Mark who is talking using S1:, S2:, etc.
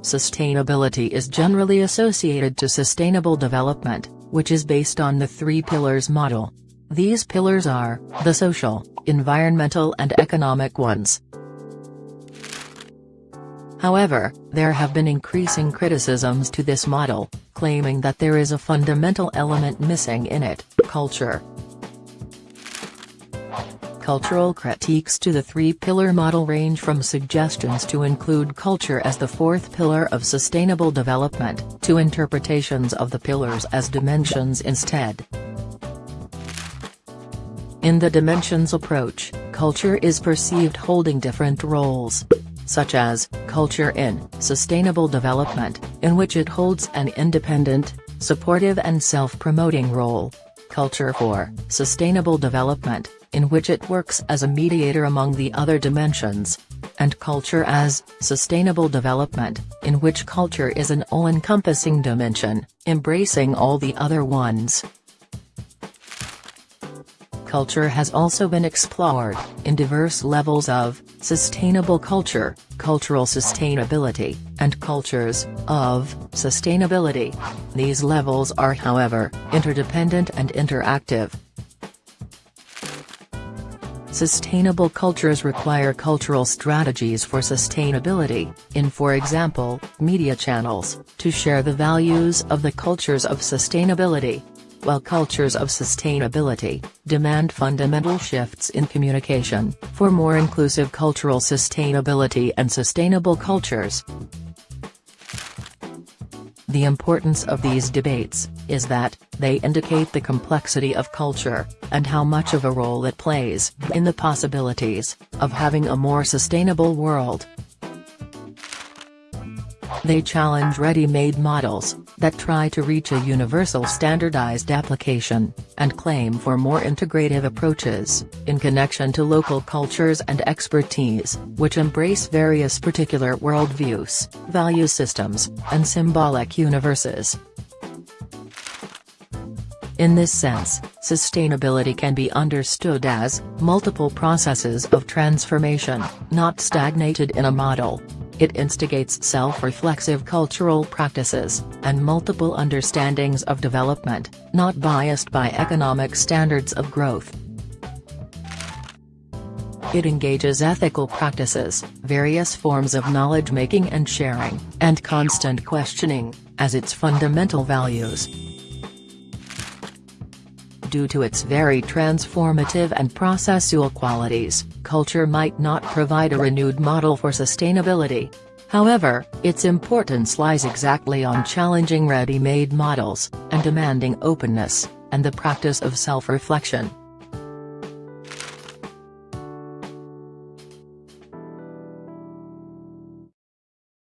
S1: sustainability is generally associated to sustainable development, which is based on the three pillars model. These pillars are, the social, environmental and economic ones. However, there have been increasing criticisms to this model, claiming that there is a fundamental element missing in it, culture. Cultural critiques to the three-pillar model range from suggestions to include culture as the fourth pillar of sustainable development, to interpretations of the pillars as dimensions instead. In the dimensions approach, culture is perceived holding different roles such as, culture in, sustainable development, in which it holds an independent, supportive and self-promoting role. Culture for, sustainable development, in which it works as a mediator among the other dimensions. And culture as, sustainable development, in which culture is an all-encompassing dimension, embracing all the other ones culture has also been explored, in diverse levels of, sustainable culture, cultural sustainability, and cultures, of, sustainability. These levels are however, interdependent and interactive. Sustainable cultures require cultural strategies for sustainability, in for example, media channels, to share the values of the cultures of sustainability while cultures of sustainability demand fundamental shifts in communication for more inclusive cultural sustainability and sustainable cultures. The importance of these debates is that they indicate the complexity of culture and how much of a role it plays in the possibilities of having a more sustainable world. They challenge ready-made models, that try to reach a universal standardized application, and claim for more integrative approaches, in connection to local cultures and expertise, which embrace various particular worldviews, value systems, and symbolic universes. In this sense, sustainability can be understood as, multiple processes of transformation, not stagnated in a model. It instigates self-reflexive cultural practices, and multiple understandings of development, not biased by economic standards of growth. It engages ethical practices, various forms of knowledge-making and sharing, and constant questioning, as its fundamental values due to its very transformative and processual qualities, culture might not provide a renewed model for sustainability. However, its importance lies exactly on challenging ready-made models, and demanding openness, and the practice of self-reflection.